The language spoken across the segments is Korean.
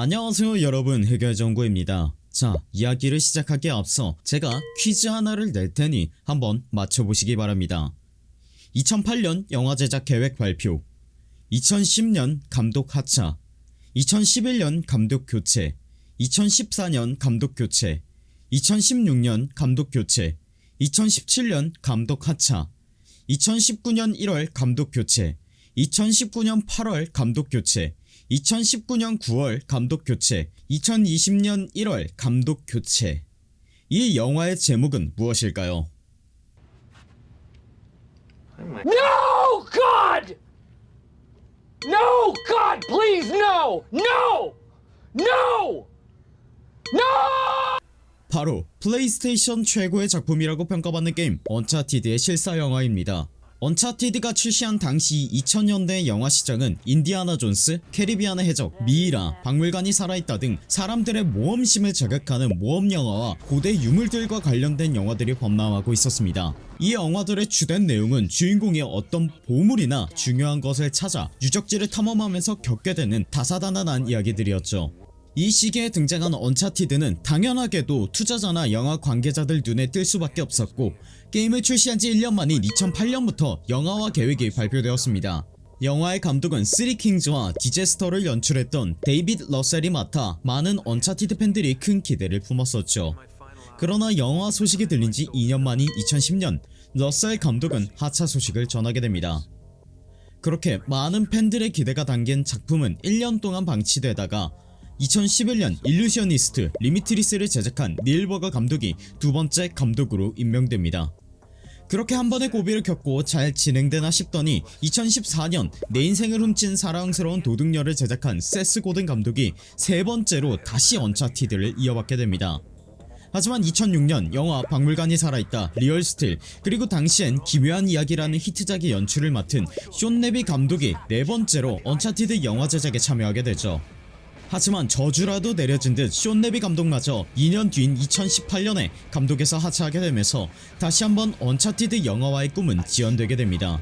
안녕하세요 여러분. 해결정구입니다. 자 이야기를 시작하기에 앞서 제가 퀴즈 하나를 낼 테니 한번 맞춰보시기 바랍니다. 2008년 영화 제작 계획 발표. 2010년 감독 하차. 2011년 감독 교체. 2014년 감독 교체. 2016년 감독 교체. 2017년 감독 하차. 2019년 1월 감독 교체. 2019년 8월 감독 교체 2019년 9월 감독 교체 2020년 1월 감독 교체 이 영화의 제목은 무엇일까요? No, God! No, God, please, no! No! No! No! 바로 플레이스테이션 최고의 작품이라고 평가받는 게임 언차티드의 실사 영화입니다 언차티드가 출시한 당시 2000년대 영화 시장은 인디아나 존스, 캐리비안의 해적, 미이라, 박물관이 살아있다 등 사람들의 모험심을 자극하는 모험 영화와 고대 유물들과 관련된 영화들이 범람하고 있었습니다. 이 영화들의 주된 내용은 주인공이 어떤 보물이나 중요한 것을 찾아 유적지를 탐험하면서 겪게 되는 다사다난한 이야기들이었죠 이 시기에 등장한 언차티드는 당연하게도 투자자나 영화 관계자들 눈에 띌 수밖에 없었고 게임을 출시한지 1년 만인 2008년부터 영화화 계획이 발표되었습니다. 영화의 감독은 쓰리킹즈와 디제스터를 연출했던 데이빗 러셀이 맡아 많은 언차티드 팬들이 큰 기대를 품었었죠. 그러나 영화 소식이 들린지 2년 만인 2010년 러셀 감독은 하차 소식을 전하게 됩니다. 그렇게 많은 팬들의 기대가 담긴 작품은 1년 동안 방치되다가 2011년 일루시오니스트 리미트리스를 제작한 닐 버거 감독이 두 번째 감독으로 임명됩니다. 그렇게 한 번의 고비를 겪고 잘 진행되나 싶더니 2014년 내 인생을 훔친 사랑스러운 도둑녀를 제작한 세스 고든 감독이 세 번째로 다시 언차티드를 이어받게 됩니다. 하지만 2006년 영화 박물관이 살아있다 리얼스틸 그리고 당시엔 기묘한 이야기라는 히트작의 연출을 맡은 숀 레비 감독이 네 번째로 언차티드 영화 제작에 참여하게 되죠. 하지만 저주라도 내려진 듯 숀 레비 감독마저 2년 뒤인 2018년에 감독에서 하차하게 되면서 다시 한번 언차티드 영화화의 꿈은 지연되게 됩니다.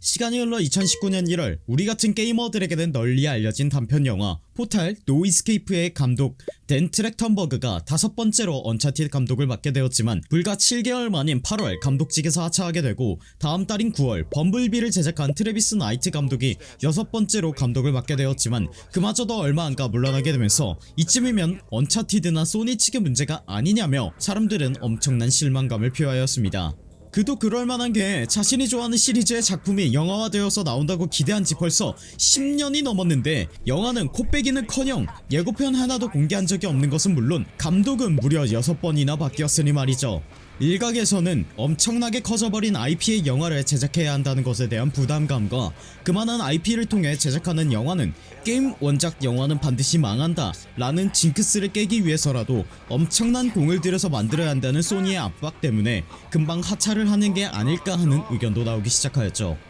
시간이 흘러 2019년 1월 우리 같은 게이머들에게는 널리 알려진 단편 영화 포탈 노 이스케이프의 감독 댄 트랙턴버그가 다섯 번째로 언차티드 감독을 맡게 되었지만 불과 7개월 만인 8월 감독직에서 하차하게 되고 다음 달인 9월 범블비를 제작한 트레비스 나이트 감독이 여섯 번째로 감독을 맡게 되었지만 그마저도 얼마 안가 물러나게 되면서 이쯤이면 언차티드나 소니 측의 문제가 아니냐며 사람들은 엄청난 실망감을 표하였습니다. 그도 그럴만한 게 자신이 좋아하는 시리즈의 작품이 영화화되어서 나온다고 기대한 지 벌써 10년이 넘었는데 영화는 코빼기는커녕 예고편 하나도 공개한 적이 없는 것은 물론 감독은 무려 6번이나 바뀌었으니 말이죠 일각에서는 엄청나게 커져버린 IP의 영화를 제작해야 한다는 것에 대한 부담감과 그만한 IP를 통해 제작하는 영화는 게임 원작 영화는 반드시 망한다 라는 징크스를 깨기 위해서라도 엄청난 공을 들여서 만들어야 한다는 소니의 압박 때문에 금방 하차를 하는 게 아닐까 하는 의견도 나오기 시작하였죠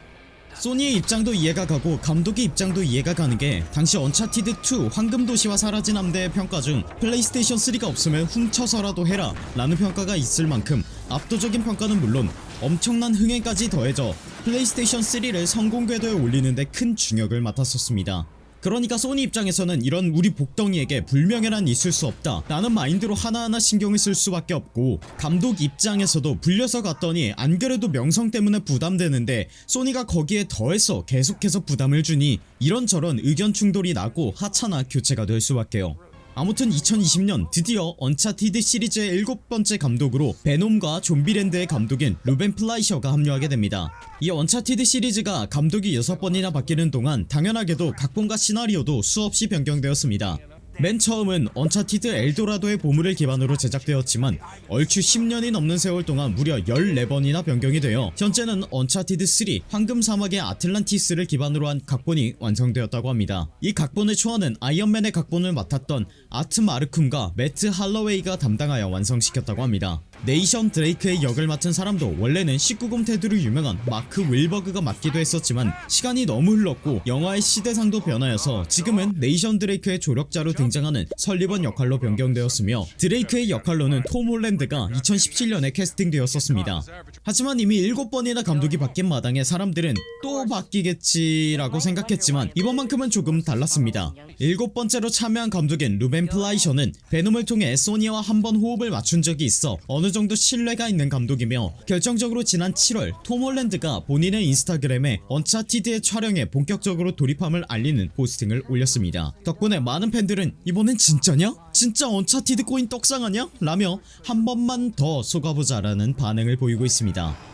소니의 입장도 이해가 가고 감독의 입장도 이해가 가는 게 당시 언차티드2 황금도시와 사라진 함대의 평가 중 플레이스테이션 3가 없으면 훔쳐서라도 해라 라는 평가가 있을 만큼 압도적인 평가는 물론 엄청난 흥행까지 더해져 플레이스테이션 3를 성공 궤도에 올리는데 큰 중역을 맡았었습니다 그러니까 소니 입장에서는 이런 우리 복덩이에게 불명예란 있을 수 없다. 라는 마인드로 하나하나 신경을 쓸 수밖에 없고 감독 입장에서도 불려서 갔더니 안그래도 명성 때문에 부담되는데 소니가 거기에 더해서 계속해서 부담을 주니 이런저런 의견 충돌이 나고 하차나 교체가 될 수밖에요 아무튼 2020년 드디어 언차티드 시리즈의 일곱 번째 감독으로 베놈과 좀비랜드의 감독인 루벤 플라이셔가 합류하게 됩니다. 이 언차티드 시리즈가 감독이 6번이나 바뀌는 동안 당연하게도 각본과 시나리오도 수없이 변경되었습니다 맨 처음은 언차티드 엘도라도의 보물을 기반으로 제작되었지만 얼추 10년이 넘는 세월 동안 무려 14번이나 변경이 되어 현재는 언차티드 3 황금 사막의 아틀란티스를 기반으로 한 각본이 완성되었다고 합니다. 이 각본의 초안은 아이언맨의 각본을 맡았던 아트 마르쿰과 매트 할러웨이가 담당하여 완성시켰다고 합니다 네이션 드레이크의 역을 맡은 사람도 원래는 19금 테드로 유명한 마크 윌버그가 맡기도 했었지만 시간이 너무 흘렀고 영화의 시대상도 변하여서 지금은 네이션 드레이크의 조력자로 등장하는 설리번 역할로 변경되었으며 드레이크의 역할로는 톰 홀랜드가 2017년에 캐스팅되었었습니다. 하지만 이미 7번이나 감독이 바뀐 마당에 사람들은 또 바뀌겠지라고 생각했지만 이번만큼은 조금 달랐습니다. 일곱 번째로 참여한 감독인 루벤 플라이셔는 베놈을 통해 소니와 한번 호흡을 맞춘 적이 있어 어느 정도 신뢰가 있는 감독이며 결정적으로 지난 7월 톰 홀랜드가 본인의 인스타그램에 언차티드의 촬영에 본격적으로 돌입함을 알리는 포스팅을 올렸습니다. 덕분에 많은 팬들은 이번엔 진짜냐? 진짜 언차티드 코인 떡상하냐? 라며 한 번만 더 속아보자 라는 반응을 보이고 있습니다.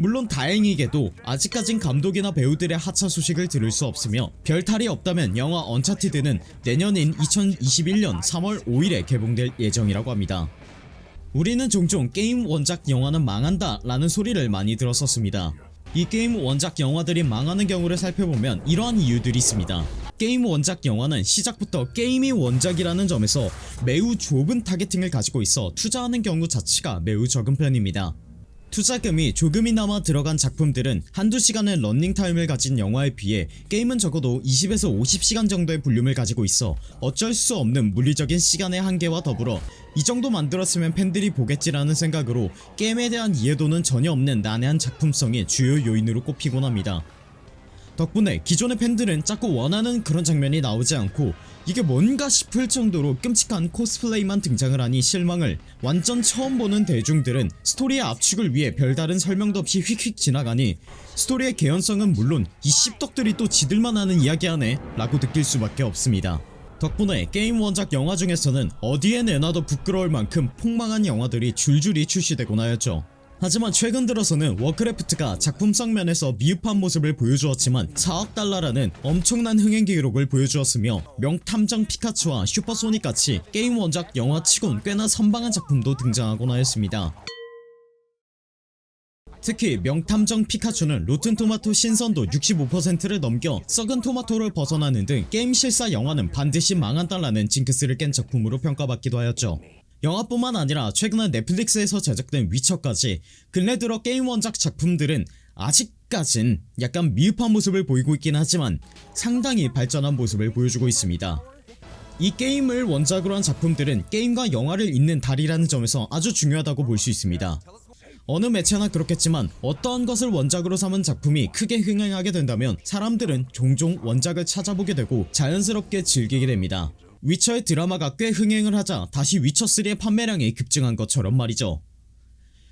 물론 다행이게도 아직까진 감독이나 배우들의 하차 소식을 들을 수 없으며 별탈이 없다면 영화 언차티드는 내년인 2021년 3월 5일에 개봉될 예정이라고 합니다. 우리는 종종 게임 원작 영화는 망한다 라는 소리를 많이 들었었습니다. 이 게임 원작 영화들이 망하는 경우를 살펴보면 이러한 이유들이 있습니다. 게임 원작 영화는 시작부터 게임이 원작이라는 점에서 매우 좁은 타겟팅을 가지고 있어 투자하는 경우 자체가 매우 적은 편입니다. 투자금이 조금이나마 들어간 작품들은 한두 시간의 런닝타임을 가진 영화에 비해 게임은 적어도 20에서 50시간 정도의 볼륨을 가지고 있어 어쩔 수 없는 물리적인 시간의 한계와 더불어 이 정도 만들었으면 팬들이 보겠지라는 생각으로 게임에 대한 이해도는 전혀 없는 난해한 작품성이 주요 요인으로 꼽히곤 합니다. 덕분에 기존의 팬들은 자꾸 원하는 그런 장면이 나오지 않고 이게 뭔가 싶을 정도로 끔찍한 코스플레이만 등장을 하니 실망을. 완전 처음 보는 대중들은 스토리의 압축을 위해 별다른 설명도 없이 휙휙 지나가니 스토리의 개연성은 물론 이 씹덕들이 또 지들만 하는 이야기하네 라고 느낄 수밖에 없습니다. 덕분에 게임 원작 영화 중에서는 어디에 내놔도 부끄러울 만큼 폭망한 영화들이 줄줄이 출시되곤 하였죠 하지만 최근 들어서는 워크래프트가 작품성 면에서 미흡한 모습을 보여주었지만 4억 달러라는 엄청난 흥행 기록을 보여주었으며 명탐정 피카츄와 슈퍼소닉같이 게임 원작 영화치곤 꽤나 선방한 작품도 등장하곤 하였습니다. 특히 명탐정 피카츄는 로튼토마토 신선도 65%를 넘겨 썩은 토마토를 벗어나는 등 게임 실사 영화는 반드시 망한다라는 징크스를 깬 작품으로 평가받기도 하였죠. 영화뿐만 아니라 최근에 넷플릭스에서 제작된 위쳐까지 근래 들어 게임 원작 작품들은 아직까진 약간 미흡한 모습을 보이고 있긴 하지만 상당히 발전한 모습을 보여주고 있습니다. 이 게임을 원작으로 한 작품들은 게임과 영화를 잇는 다리라는 점에서 아주 중요하다고 볼 수 있습니다. 어느 매체나 그렇겠지만 어떠한 것을 원작으로 삼은 작품이 크게 흥행하게 된다면 사람들은 종종 원작을 찾아보게 되고 자연스럽게 즐기게 됩니다. 위쳐의 드라마가 꽤 흥행을 하자 다시 위쳐3의 판매량이 급증한 것처럼 말이죠.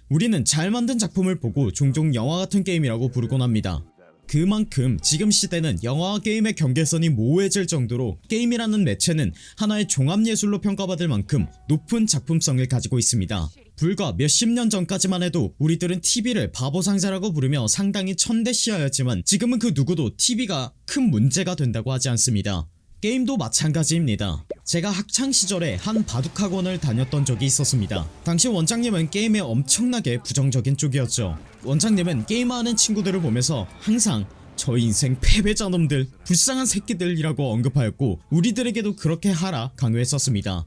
우리는 잘 만든 작품을 보고 종종 영화 같은 게임이라고 부르곤 합니다. 그만큼 지금 시대는 영화와 게임의 경계선이 모호해질 정도로 게임이라는 매체는 하나의 종합예술로 평가받을 만큼 높은 작품성을 가지고 있습니다. 불과 몇십 년 전까지만 해도 우리들은 TV를 바보상자라고 부르며 상당히 천대시하였지만 지금은 그 누구도 TV가 큰 문제가 된다고 하지 않습니다. 게임도 마찬가지입니다. 제가 학창시절에 한 바둑학원을 다녔던 적이 있었습니다. 당시 원장님은 게임에 엄청나게 부정적인 쪽이었죠. 원장님은 게임하는 친구들을 보면서 항상 저 인생 패배자 놈들 불쌍한 새끼들이라고 언급하였고 우리들에게도 그렇게 하라 강요했었습니다.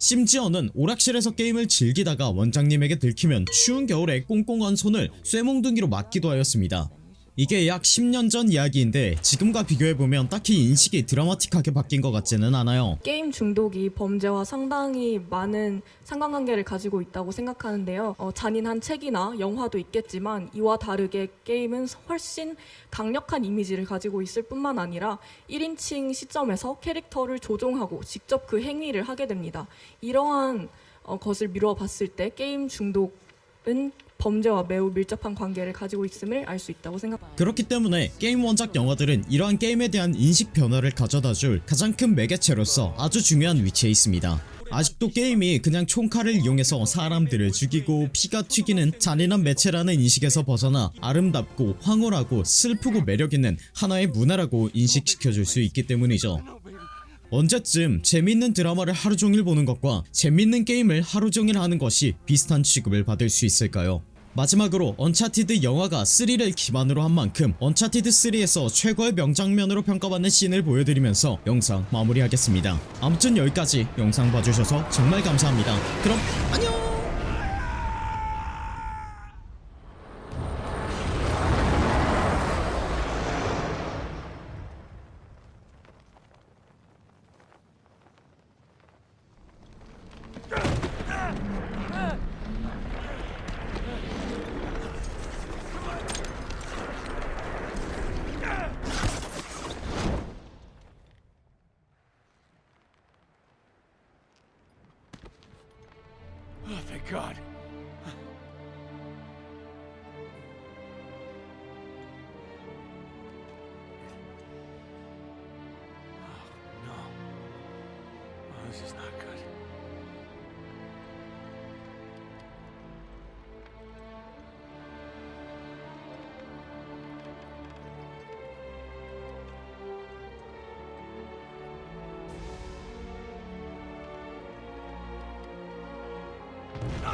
심지어는 오락실에서 게임을 즐기다가 원장님에게 들키면 추운 겨울에 꽁꽁한 손을 쇠몽둥이로 맞기도 하였습니다. 이게 약 10년 전 이야기인데 지금과 비교해보면 딱히 인식이 드라마틱하게 바뀐 것 같지는 않아요 게임 중독이 범죄와 상당히 많은 상관관계를 가지고 있다고 생각하는데요. 어, 잔인한 책이나 영화도 있겠지만 이와 다르게 게임은 훨씬 강력한 이미지를 가지고 있을 뿐만 아니라 1인칭 시점에서 캐릭터를 조종하고 직접 그 행위를 하게 됩니다. 이러한 어, 것을 미루어 봤을 때 게임 중독은 범죄와 매우 밀접한 관계를 가지고 있음을 알 수 있다고 생각합니다. 그렇기 때문에 게임 원작 영화들은 이러한 게임에 대한 인식 변화를 가져다 줄 가장 큰 매개체로서 아주 중요한 위치에 있습니다 아직도 게임이 그냥 총칼을 이용해서 사람들을 죽이고 피가 튀기는 잔인한 매체라는 인식에서 벗어나 아름답고 황홀하고 슬프고 매력있는 하나의 문화라고 인식시켜줄 수 있기 때문이죠 언제쯤 재밌는 드라마를 하루종일 보는 것과 재밌는 게임을 하루종일 하는 것이 비슷한 취급을 받을 수 있을까요? 마지막으로 언차티드 영화가 3를 기반으로 한 만큼 언차티드 3에서 최고의 명장면으로 평가받는 씬을 보여드리면서 영상 마무리하겠습니다. 아무튼 여기까지 영상 봐주셔서 정말 감사합니다. 그럼 안녕 God. Oh, no. Oh, this is not good.